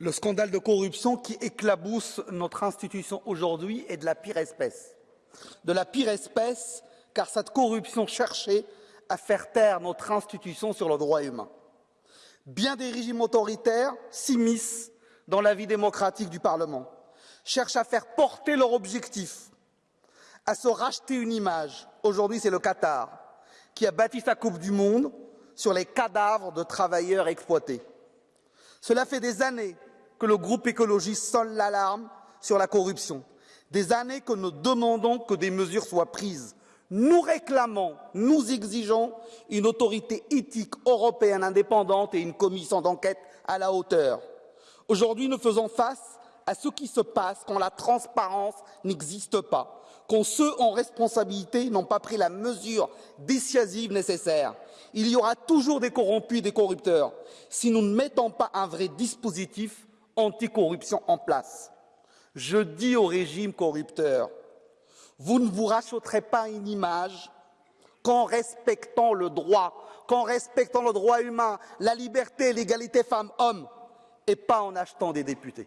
Le scandale de corruption qui éclabousse notre institution aujourd'hui est de la pire espèce. De la pire espèce, car cette corruption cherchait à faire taire notre institution sur le droit humain. Bien des régimes autoritaires s'immiscent dans la vie démocratique du Parlement, cherchent à faire porter leur objectif, à se racheter une image. Aujourd'hui, c'est le Qatar qui a bâti sa Coupe du Monde sur les cadavres de travailleurs exploités. Cela fait des années que le groupe écologiste sonne l'alarme sur la corruption. Des années que nous demandons que des mesures soient prises. Nous réclamons, nous exigeons une autorité éthique européenne indépendante et une commission d'enquête à la hauteur. Aujourd'hui, nous faisons face à ce qui se passe quand la transparence n'existe pas, quand ceux en responsabilité n'ont pas pris la mesure dissuasive nécessaire. Il y aura toujours des corrompus et des corrupteurs si nous ne mettons pas un vrai dispositif anticorruption en place. Je dis au régime corrupteur, vous ne vous rachèterez pas une image qu'en respectant le droit, qu'en respectant le droit humain, la liberté, l'égalité femmes-hommes, et pas en achetant des députés.